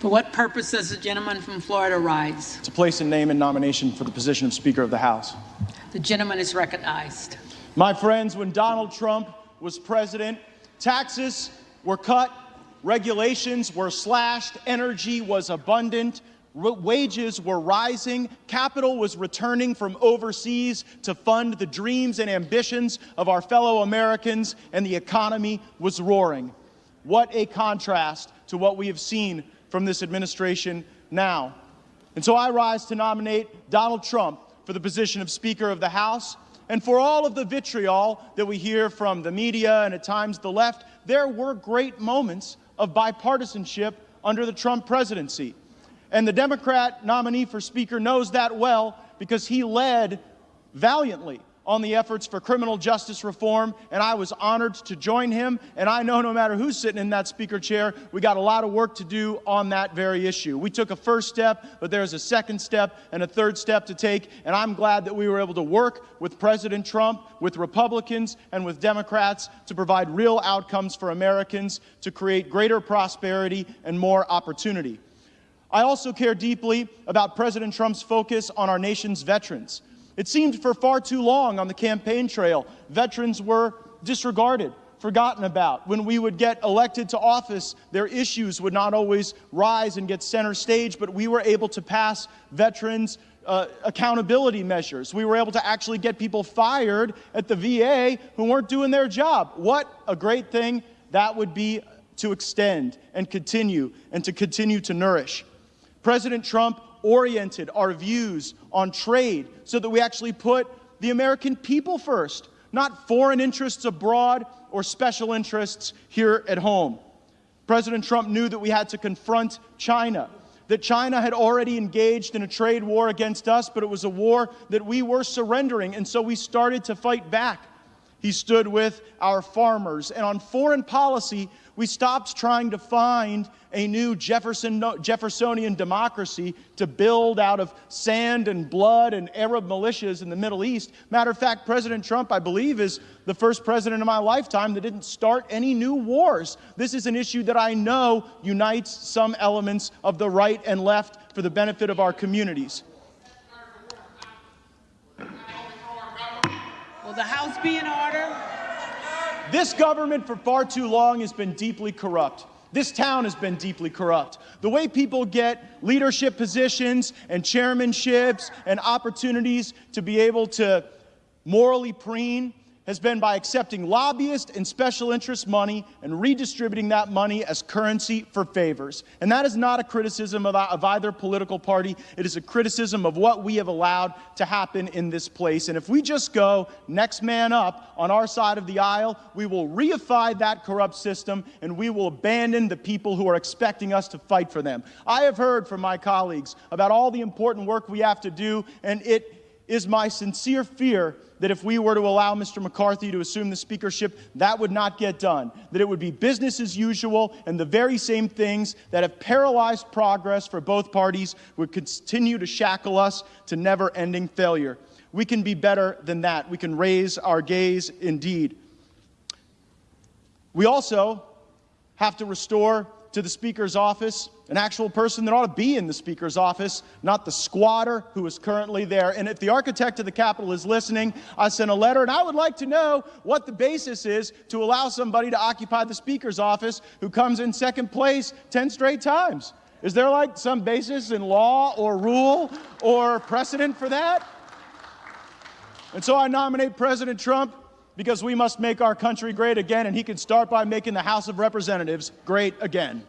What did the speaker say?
For what purpose does the gentleman from Florida rise? To place a name and nomination for the position of Speaker of the House. The gentleman is recognized. My friends, when Donald Trump was president, taxes were cut, regulations were slashed, energy was abundant, wages were rising, capital was returning from overseas to fund the dreams and ambitions of our fellow Americans, and the economy was roaring. What a contrast to what we have seen from this administration now. And so I rise to nominate Donald Trump for the position of Speaker of the House. And for all of the vitriol that we hear from the media and at times the left, there were great moments of bipartisanship under the Trump presidency. And the Democrat nominee for Speaker knows that well because he led valiantly on the efforts for criminal justice reform, and I was honored to join him. And I know no matter who's sitting in that speaker chair, we got a lot of work to do on that very issue. We took a first step, but there's a second step and a third step to take, and I'm glad that we were able to work with President Trump, with Republicans, and with Democrats to provide real outcomes for Americans to create greater prosperity and more opportunity. I also care deeply about President Trump's focus on our nation's veterans. It seemed for far too long on the campaign trail, veterans were disregarded, forgotten about. When we would get elected to office, their issues would not always rise and get center stage, but we were able to pass veterans uh, accountability measures. We were able to actually get people fired at the VA who weren't doing their job. What a great thing that would be to extend and continue and to continue to nourish. President Trump oriented our views on trade so that we actually put the American people first, not foreign interests abroad or special interests here at home. President Trump knew that we had to confront China, that China had already engaged in a trade war against us, but it was a war that we were surrendering, and so we started to fight back. He stood with our farmers. And on foreign policy, we stopped trying to find a new Jefferson, Jeffersonian democracy to build out of sand and blood and Arab militias in the Middle East. Matter of fact, President Trump, I believe, is the first president in my lifetime that didn't start any new wars. This is an issue that I know unites some elements of the right and left for the benefit of our communities. Will the House be in order? This government for far too long has been deeply corrupt. This town has been deeply corrupt. The way people get leadership positions and chairmanships and opportunities to be able to morally preen has been by accepting lobbyist and special interest money and redistributing that money as currency for favors. And that is not a criticism of, of, either political party. It is a criticism of what we have allowed to happen in this place. And if we just go next man up on our side of the aisle, we will reify that corrupt system and we will abandon the people who are expecting us to fight for them. I have heard from my colleagues about all the important work we have to do, and it is my sincere fear that if we were to allow Mr. McCarthy to assume the speakership, that would not get done. That it would be business as usual, and the very same things that have paralyzed progress for both parties would continue to shackle us to never ending failure. We can be better than that. We can raise our gaze indeed. We also have to restore to the Speaker's office, an actual person that ought to be in the Speaker's office, not the squatter who is currently there. And if the architect of the Capitol is listening, I sent a letter, and I would like to know what the basis is to allow somebody to occupy the Speaker's office who comes in second place 10 straight times. Is there like some basis in law or rule or precedent for that? And so I nominate President Trump because we must make our country great again, and he can start by making the House of Representatives great again.